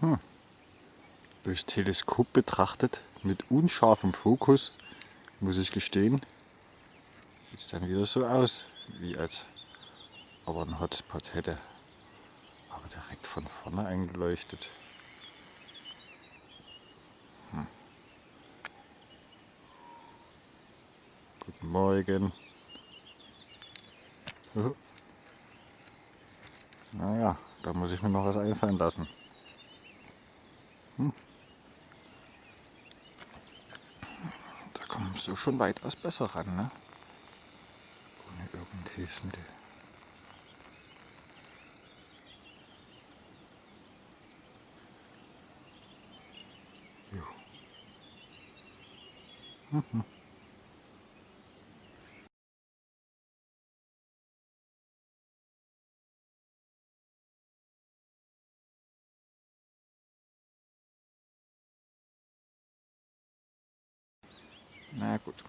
Hm. Durchs Teleskop betrachtet, mit unscharfem Fokus, muss ich gestehen, sieht es dann wieder so aus, wie als ob er einen Hotspot hätte. Aber direkt von vorne eingeleuchtet. Hm. Guten Morgen. Oh. Naja, da muss ich mir noch was einfallen lassen. Hm. Da kommst du schon weitaus besser ran, ne? Ohne irgendein Hilfsmittel. Jo. Mhm. Na gut.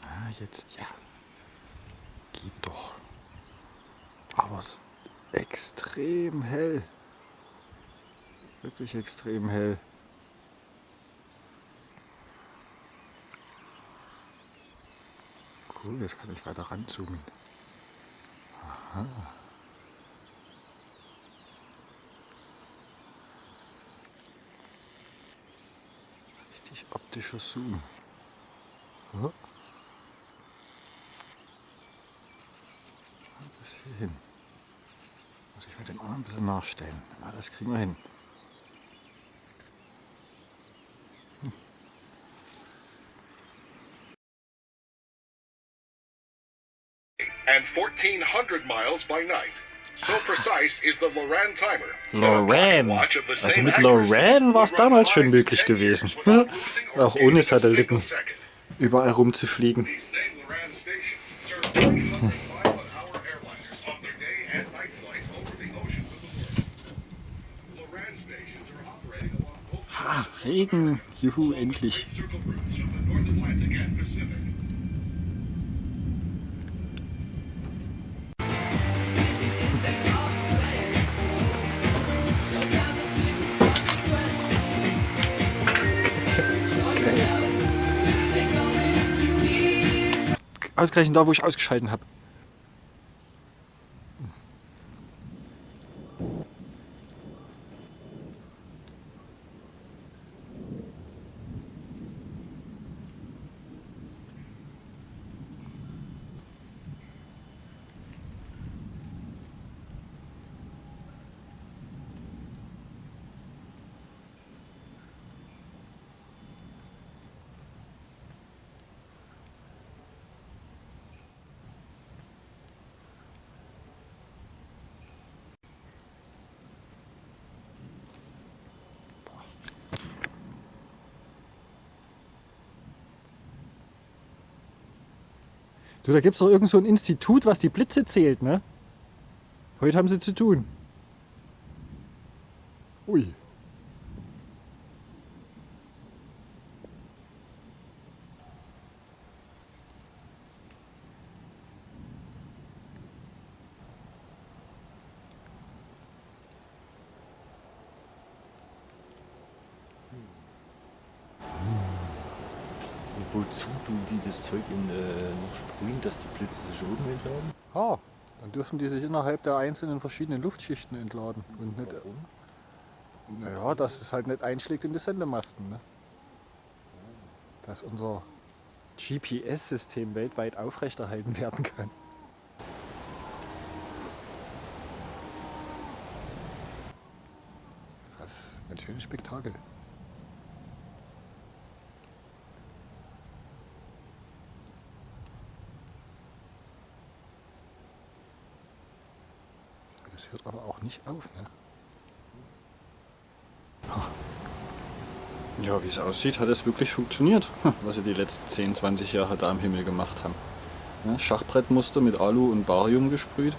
Ah, jetzt ja. Geht doch. Aber es ist extrem hell. Wirklich extrem hell. Cool, jetzt kann ich weiter ranzoomen. Aha. Richtig optischer Zoom. Oh. Bis hierhin. Muss ich mit dem Arm ein bisschen nachstellen. Aber das kriegen wir hin. And 1400 miles by night. So precise is the Loran timer. Loran. Also mit Loran war es damals schon möglich gewesen. Auch ohne Satelliten überall rumzufliegen. Ha, Regen. Juhu, endlich. Ausgerechnet da, wo ich ausgeschalten habe. Du, da gibt es doch irgend so ein Institut, was die Blitze zählt, ne? Heute haben sie zu tun. Ui. wozu tun die das Zeug in, äh, dass die Blitze sich oben entladen? Ah, dann dürfen die sich innerhalb der einzelnen verschiedenen Luftschichten entladen. Und nicht, Warum? naja, dass es halt nicht einschlägt in die Sendemasten. Ne? Dass unser GPS-System weltweit aufrechterhalten werden kann. Was? Ein schönes Spektakel. Das hört aber auch nicht auf, ne? Ja, wie es aussieht, hat es wirklich funktioniert, was sie die letzten 10, 20 Jahre da am Himmel gemacht haben. Schachbrettmuster mit Alu und Barium gesprüht.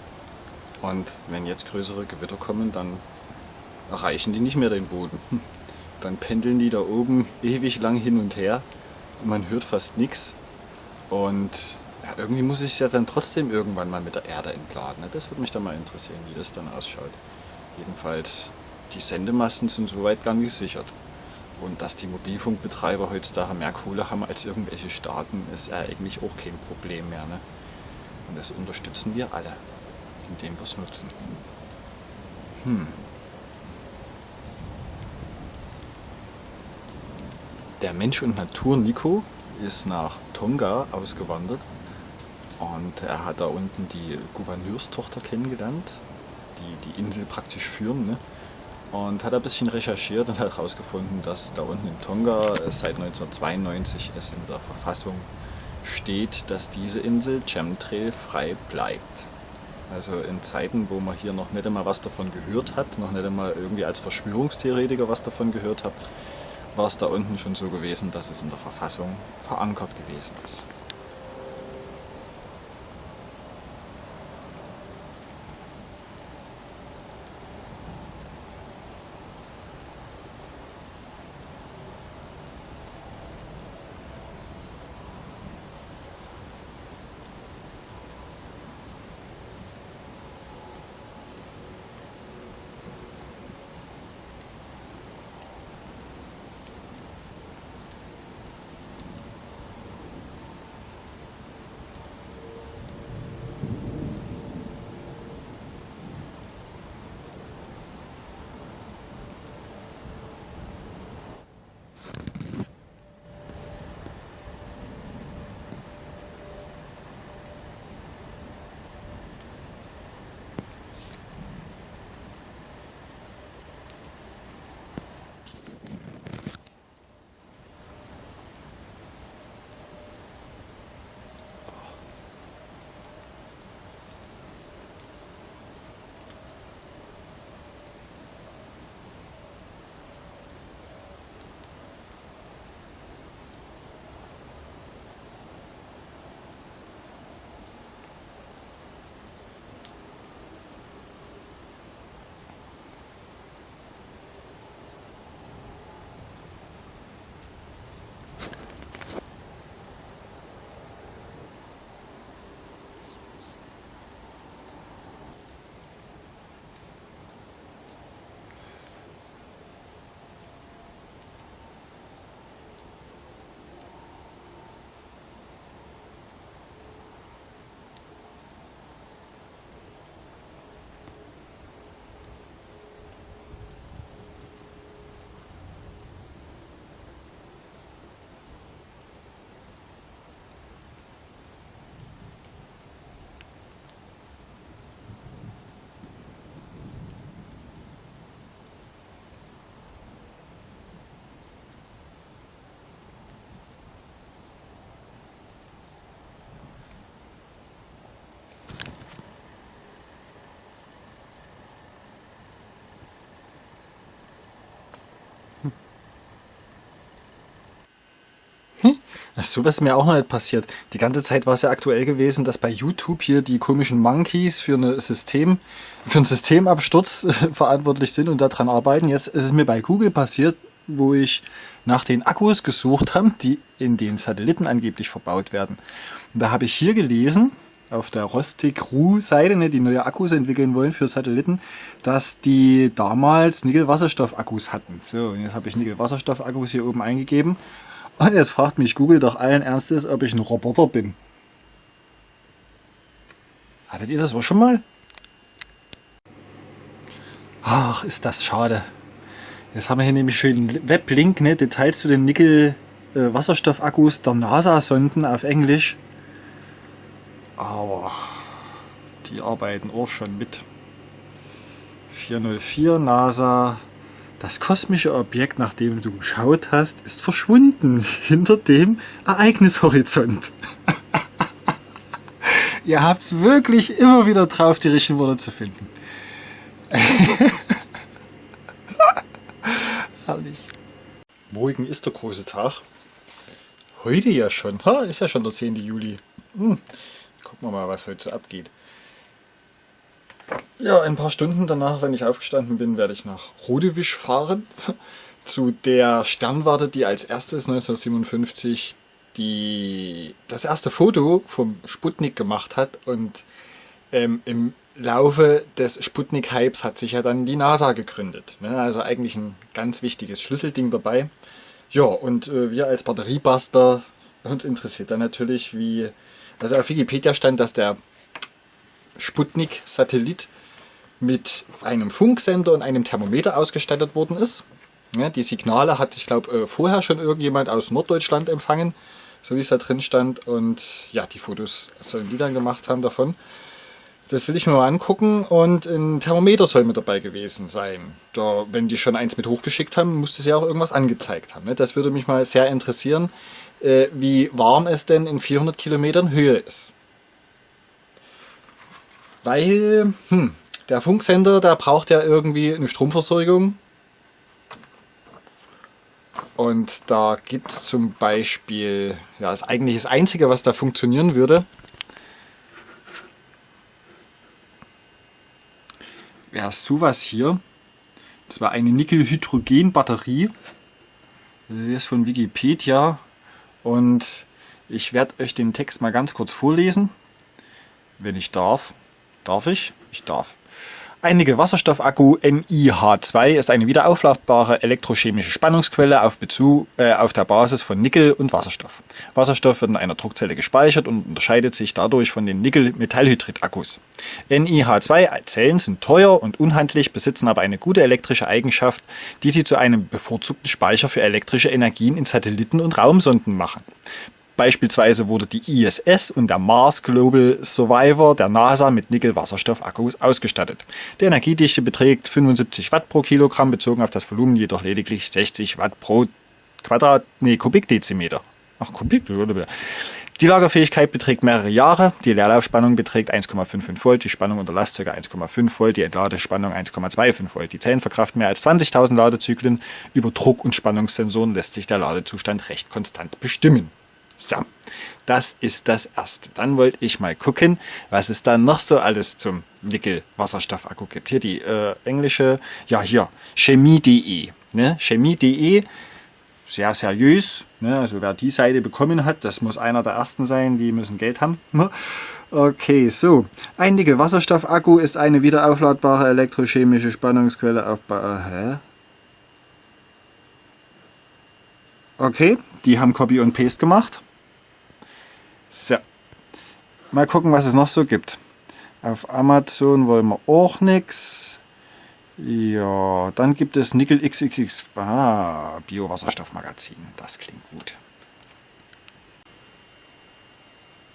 Und wenn jetzt größere Gewitter kommen, dann erreichen die nicht mehr den Boden. Dann pendeln die da oben ewig lang hin und her man hört fast nichts. Und ja, irgendwie muss ich es ja dann trotzdem irgendwann mal mit der Erde entladen. Ne? Das würde mich dann mal interessieren, wie das dann ausschaut. Jedenfalls, die Sendemasten sind soweit gar gesichert. Und dass die Mobilfunkbetreiber heutzutage mehr Kohle haben als irgendwelche Staaten, ist ja eigentlich auch kein Problem mehr. Ne? Und das unterstützen wir alle, indem wir es nutzen. Hm. Der Mensch und Natur Nico ist nach Tonga ausgewandert und er hat da unten die Gouverneurstochter kennengelernt, die die Insel praktisch führen. Ne? Und hat ein bisschen recherchiert und hat herausgefunden, dass da unten in Tonga seit 1992 es in der Verfassung steht, dass diese Insel Chemtrail frei bleibt. Also in Zeiten, wo man hier noch nicht einmal was davon gehört hat, noch nicht einmal irgendwie als Verschwörungstheoretiker was davon gehört hat, war es da unten schon so gewesen, dass es in der Verfassung verankert gewesen ist. So was ist mir auch noch nicht passiert. Die ganze Zeit war es ja aktuell gewesen, dass bei YouTube hier die komischen Monkeys für, eine System, für einen Systemabsturz verantwortlich sind und daran arbeiten. Jetzt ist es mir bei Google passiert, wo ich nach den Akkus gesucht habe, die in den Satelliten angeblich verbaut werden. Und da habe ich hier gelesen, auf der Rostic-Ru-Seite, ne, die neue Akkus entwickeln wollen für Satelliten, dass die damals Nickel-Wasserstoff-Akkus hatten. So, und jetzt habe ich Nickel-Wasserstoff-Akkus hier oben eingegeben und jetzt fragt mich Google doch allen Ernstes, ob ich ein Roboter bin. Hattet ihr das auch schon mal? Ach, ist das schade. Jetzt haben wir hier nämlich schön Weblink, ne? Details zu den Nickel-Wasserstoffakkus der NASA-Sonden auf Englisch. Aber die arbeiten auch schon mit. 404 NASA das kosmische Objekt, nach dem du geschaut hast, ist verschwunden hinter dem Ereignishorizont. Ihr habt es wirklich immer wieder drauf, die richtigen Worte zu finden. Herrlich. Morgen ist der große Tag. Heute ja schon. Ha, ist ja schon der 10. Juli. Hm. Gucken wir mal, was heute so abgeht. Ja, ein paar Stunden danach, wenn ich aufgestanden bin, werde ich nach Rodewisch fahren. Zu der Sternwarte, die als erstes 1957 die, das erste Foto vom Sputnik gemacht hat und ähm, im Laufe des Sputnik-Hypes hat sich ja dann die NASA gegründet. Ne? Also eigentlich ein ganz wichtiges Schlüsselding dabei. Ja, und äh, wir als Batteriebuster, uns interessiert dann natürlich, wie... Also auf Wikipedia stand, dass der Sputnik-Satellit mit einem Funksender und einem Thermometer ausgestattet worden ist. Ja, die Signale hat, ich glaube, äh, vorher schon irgendjemand aus Norddeutschland empfangen, so wie es da drin stand. Und ja, die Fotos sollen die dann gemacht haben davon. Das will ich mir mal angucken und ein Thermometer soll mit dabei gewesen sein. Da, wenn die schon eins mit hochgeschickt haben, musste sie auch irgendwas angezeigt haben. Ne? Das würde mich mal sehr interessieren, äh, wie warm es denn in 400 Kilometern Höhe ist. Weil, hm, der Funksender, der braucht ja irgendwie eine Stromversorgung. Und da gibt es zum Beispiel, ja, das eigentlich das Einzige, was da funktionieren würde, wäre sowas hier. Das war eine Nickel-Hydrogen-Batterie. Das ist von Wikipedia. Und ich werde euch den Text mal ganz kurz vorlesen. Wenn ich darf. Darf ich? Ich darf. Ein Nickel-Wasserstoff-Akku NiH2 ist eine wiederaufladbare elektrochemische Spannungsquelle auf, Bezug, äh, auf der Basis von Nickel und Wasserstoff. Wasserstoff wird in einer Druckzelle gespeichert und unterscheidet sich dadurch von den Nickel-Metallhydrid-Akkus. NiH2-Zellen sind teuer und unhandlich, besitzen aber eine gute elektrische Eigenschaft, die sie zu einem bevorzugten Speicher für elektrische Energien in Satelliten und Raumsonden machen. Beispielsweise wurde die ISS und der Mars Global Survivor der NASA mit Nickel-Wasserstoff-Akkus ausgestattet. Die Energiedichte beträgt 75 Watt pro Kilogramm, bezogen auf das Volumen jedoch lediglich 60 Watt pro Quadrat, nee, Kubikdezimeter. Ach, Kubik, die Lagerfähigkeit beträgt mehrere Jahre, die Leerlaufspannung beträgt 1,55 Volt, die Spannung unter Last ca. 1,5 Volt, die Entladespannung 1,25 Volt. Die Zellen verkraften mehr als 20.000 Ladezyklen. Über Druck- und Spannungssensoren lässt sich der Ladezustand recht konstant bestimmen. So, das ist das erste. Dann wollte ich mal gucken, was es da noch so alles zum Nickel-Wasserstoff-Akku gibt. Hier die äh, englische, ja hier, chemie.de. Ne? Chemie.de, sehr seriös. Ne? Also wer die Seite bekommen hat, das muss einer der ersten sein, die müssen Geld haben. Ne? Okay, so. Ein Nickel-Wasserstoff-Akku ist eine wiederaufladbare elektrochemische Spannungsquelle auf... Ba Hä? Okay, die haben Copy und Paste gemacht. So. Mal gucken, was es noch so gibt. Auf Amazon wollen wir auch nichts. Ja, dann gibt es Nickel XXX. Ah, Biowasserstoffmagazin. Das klingt gut.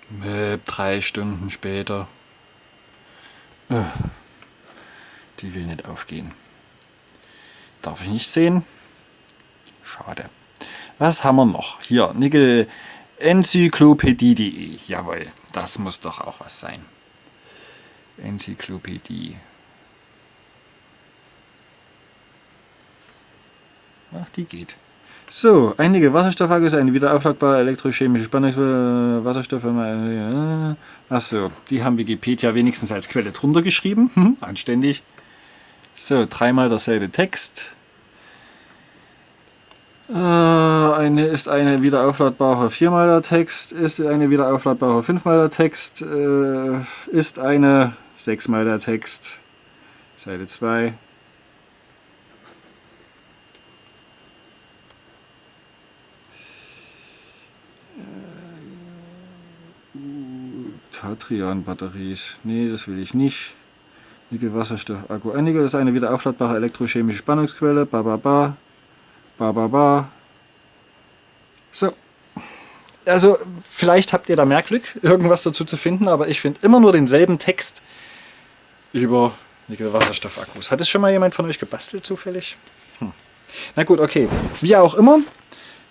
Möb, drei Stunden später. Äh, die will nicht aufgehen. Darf ich nicht sehen? Schade. Was haben wir noch? Hier, Nickel Enzyklopädie.de. Jawohl, das muss doch auch was sein. Enzyklopädie. Ach, die geht. So, einige Wasserstoffakkus, eine wiederaufladbare elektrochemische Spannungswasserstoffe. Wasserstoff. Äh, ach so, die haben Wikipedia wenigstens als Quelle drunter geschrieben. Hm, anständig. So, dreimal derselbe Text. Äh, eine ist eine wieder aufladbare 4 Text, ist eine wieder aufladbare 5 Text, äh, ist eine 6 Text, Seite 2. Tatrian-Batteries. Nee, das will ich nicht. Nickel-Wasserstoff-Akku. Nickel ist eine wieder aufladbare elektrochemische Spannungsquelle. Ba, ba, ba. Ba, ba, ba. So. Also, vielleicht habt ihr da mehr Glück, irgendwas dazu zu finden, aber ich finde immer nur denselben Text über Nickel-Wasserstoff-Akkus. Hat es schon mal jemand von euch gebastelt, zufällig? Hm. Na gut, okay. Wie auch immer,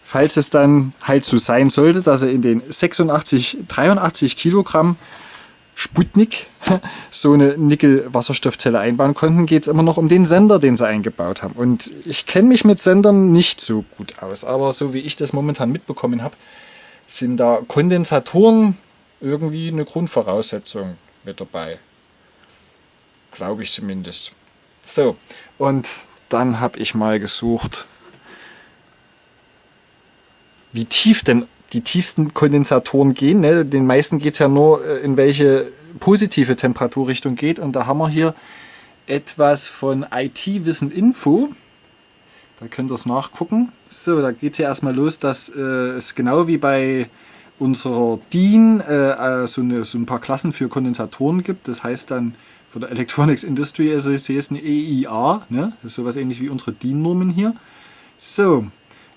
falls es dann halt so sein sollte, dass er in den 86, 83 Kilogramm Sputnik so eine Nickel-Wasserstoffzelle einbauen konnten, geht es immer noch um den Sender, den sie eingebaut haben. Und ich kenne mich mit Sendern nicht so gut aus, aber so wie ich das momentan mitbekommen habe, sind da Kondensatoren irgendwie eine Grundvoraussetzung mit dabei. Glaube ich zumindest. So, und dann habe ich mal gesucht, wie tief denn die tiefsten Kondensatoren gehen. Ne? Den meisten geht's ja nur, äh, in welche positive Temperaturrichtung geht. Und da haben wir hier etwas von IT-Wissen Info. Da könnt ihr es nachgucken. So, da geht ja erstmal los, dass äh, es genau wie bei unserer DIN äh, äh, so, eine, so ein paar Klassen für Kondensatoren gibt. Das heißt dann von der Electronics Industry Association EIA. Ne? Das ist sowas ähnlich wie unsere DIN-Normen hier. So,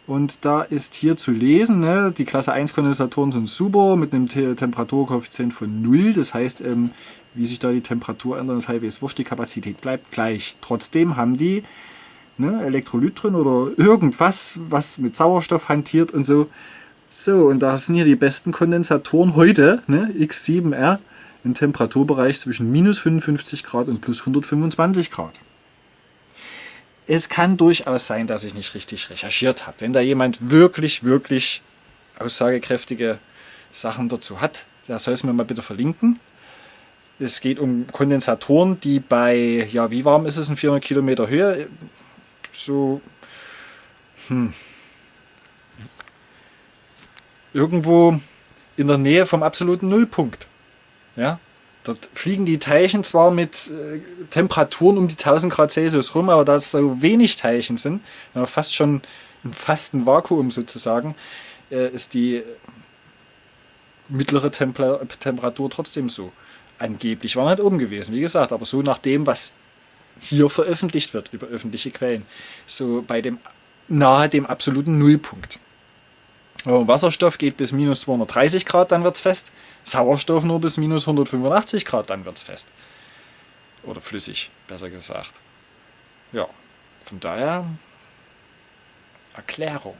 und da ist hier zu lesen, ne, die Klasse 1 Kondensatoren sind super mit einem Te Temperaturkoeffizient von 0. Das heißt, ähm, wie sich da die Temperatur ändert, ist halbwegs wurscht, die Kapazität bleibt gleich. Trotzdem haben die ne, Elektrolyt drin oder irgendwas, was mit Sauerstoff hantiert und so. So, und da sind hier die besten Kondensatoren heute, ne, X7R, im Temperaturbereich zwischen minus 55 Grad und plus 125 Grad es kann durchaus sein, dass ich nicht richtig recherchiert habe. Wenn da jemand wirklich, wirklich aussagekräftige Sachen dazu hat, der soll es mir mal bitte verlinken. Es geht um Kondensatoren, die bei, ja, wie warm ist es in 400 Kilometer Höhe? So, hm, irgendwo in der Nähe vom absoluten Nullpunkt. Ja, Dort fliegen die Teilchen zwar mit äh, Temperaturen um die 1000 Grad Celsius rum, aber da es so wenig Teilchen sind, fast schon im fasten Vakuum sozusagen, äh, ist die mittlere Temper Temperatur trotzdem so. Angeblich war nicht oben gewesen, wie gesagt, aber so nach dem, was hier veröffentlicht wird über öffentliche Quellen. So bei dem nahe dem absoluten Nullpunkt. Wasserstoff geht bis minus 230 Grad, dann wird es fest. Sauerstoff nur bis minus 185 Grad, dann wird es fest. Oder flüssig, besser gesagt. Ja, von daher Erklärung.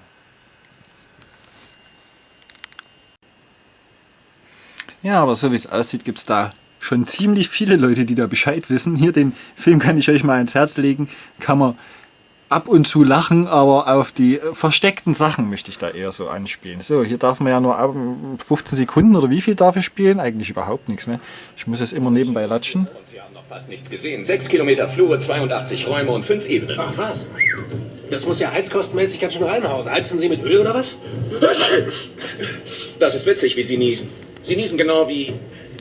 Ja, aber so wie es aussieht, gibt es da schon ziemlich viele Leute, die da Bescheid wissen. Hier den Film kann ich euch mal ins Herz legen. Kann man ab und zu lachen, aber auf die versteckten Sachen möchte ich da eher so anspielen. So, hier darf man ja nur 15 Sekunden oder wie viel darf ich spielen? Eigentlich überhaupt nichts, ne? Ich muss es immer nebenbei latschen. Und Sie haben noch fast nichts gesehen. 6 Kilometer Flure, 82 Räume und 5 Ebenen. Ach was? Das muss ja heizkostenmäßig ganz schön reinhauen. Heizen Sie mit Öl oder was? Das ist witzig, wie Sie niesen. Sie niesen genau wie... wie...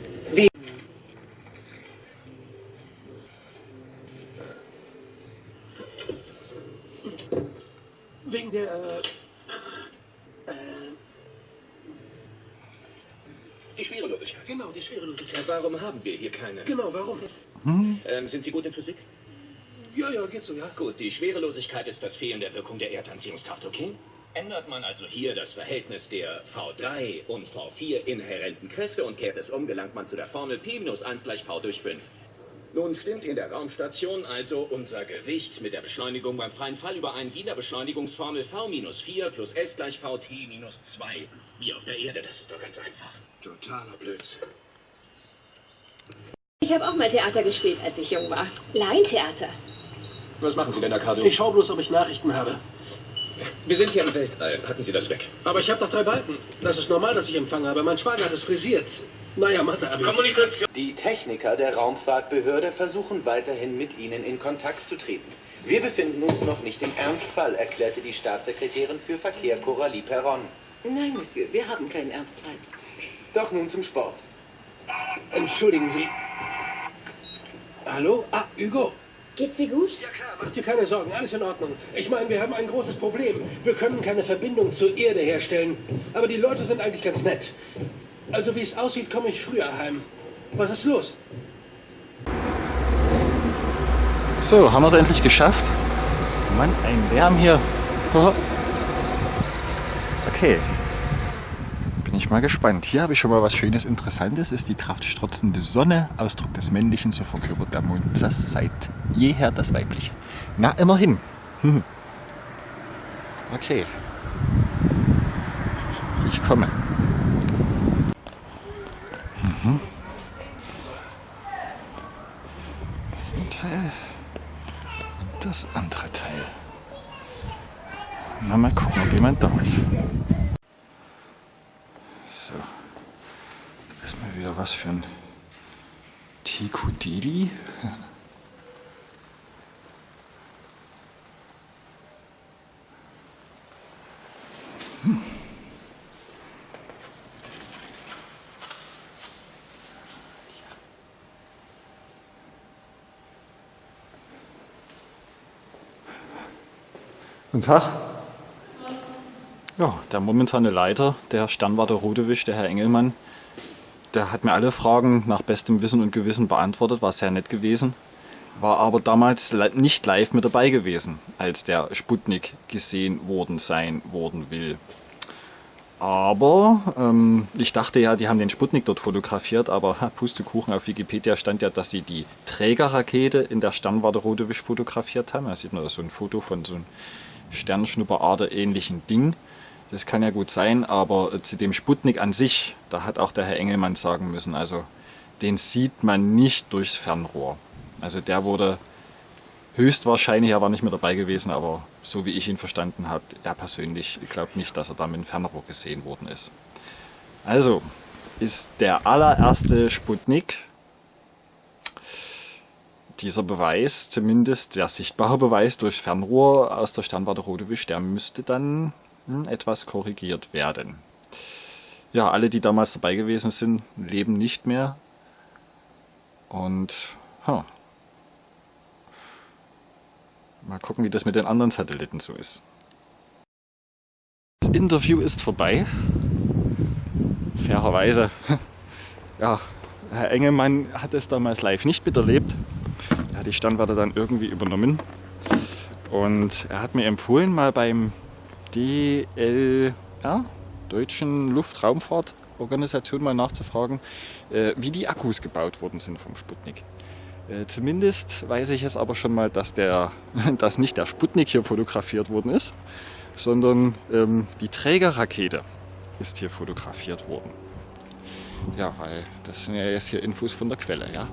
haben wir hier keine? Genau, warum? Ähm, sind Sie gut in Physik? Ja, ja, geht so, ja. Gut, die Schwerelosigkeit ist das Fehlen der Wirkung der Erdanziehungskraft, okay? Ändert man also hier das Verhältnis der V3 und V4 inhärenten Kräfte und kehrt es um, gelangt man zu der Formel P minus 1 gleich V durch 5. Nun stimmt in der Raumstation also unser Gewicht mit der Beschleunigung beim freien Fall überein wie in der Beschleunigungsformel V minus 4 plus S gleich VT minus 2. Wie auf der Erde, das ist doch ganz einfach. Totaler Blödsinn. Ich habe auch mal Theater gespielt, als ich jung war. Laientheater. Was machen Sie denn da, Cardo? Ich schau bloß, ob ich Nachrichten habe. Wir sind hier im Weltall. Hatten Sie das weg? Aber ich habe doch drei Balken. Das ist normal, dass ich Empfang habe. Mein Schwager hat es frisiert. Naja, Mathe, aber... Kommunikation. Die Techniker der Raumfahrtbehörde versuchen weiterhin mit Ihnen in Kontakt zu treten. Wir befinden uns noch nicht im Ernstfall, erklärte die Staatssekretärin für Verkehr Coralie Perron. Nein, Monsieur, wir haben keinen Ernstfall. Doch nun zum Sport. Entschuldigen Sie. Hallo? Ah, Hugo. Geht's dir gut? Ja klar, mach dir keine Sorgen, alles in Ordnung. Ich meine, wir haben ein großes Problem. Wir können keine Verbindung zur Erde herstellen. Aber die Leute sind eigentlich ganz nett. Also wie es aussieht, komme ich früher heim. Was ist los? So, haben wir es endlich geschafft. Mann, ein Lärm hier. Okay. Bin ich mal gespannt. Hier habe ich schon mal was Schönes, Interessantes. Ist die kraftstrotzende Sonne, Ausdruck des Männlichen, so verkörpert der Mond das seit jeher das Weibliche. Na, immerhin. Okay. Ich komme. Mhm. Ein Teil und das andere Teil. Na, mal gucken, ob jemand da ist. So. Das ist mal wieder was für ein Tikudili. Hm. Guten Tag. Ja, der momentane Leiter der Sternwarte Rodewisch, der Herr Engelmann, der hat mir alle Fragen nach bestem Wissen und Gewissen beantwortet, war sehr nett gewesen. War aber damals nicht live mit dabei gewesen, als der Sputnik gesehen worden sein worden will. Aber ähm, ich dachte ja, die haben den Sputnik dort fotografiert, aber Pustekuchen auf Wikipedia stand ja, dass sie die Trägerrakete in der Sternwarte Rodewisch fotografiert haben. Da sieht man da so ein Foto von so einem Sternschnupperader ähnlichen Ding. Das kann ja gut sein, aber äh, zu dem Sputnik an sich, da hat auch der Herr Engelmann sagen müssen, also den sieht man nicht durchs Fernrohr. Also der wurde höchstwahrscheinlich, er war nicht mehr dabei gewesen, aber so wie ich ihn verstanden habe, er persönlich glaubt nicht, dass er da mit dem Fernrohr gesehen worden ist. Also ist der allererste Sputnik dieser Beweis, zumindest der sichtbare Beweis durchs Fernrohr aus der Sternwarte Rodewisch, der müsste dann hm, etwas korrigiert werden. Ja, alle, die damals dabei gewesen sind, leben nicht mehr. Und huh, Mal gucken, wie das mit den anderen Satelliten so ist. Das Interview ist vorbei. Fairerweise. Ja, Herr Engelmann hat es damals live nicht miterlebt. Er hat die Standwarte dann irgendwie übernommen. Und er hat mir empfohlen, mal beim DLR, Deutschen Luftraumfahrtorganisation, mal nachzufragen, äh, wie die Akkus gebaut worden sind vom Sputnik. Äh, zumindest weiß ich es aber schon mal, dass, der, dass nicht der Sputnik hier fotografiert worden ist, sondern ähm, die Trägerrakete ist hier fotografiert worden. Ja, weil das sind ja jetzt hier Infos von der Quelle, ja.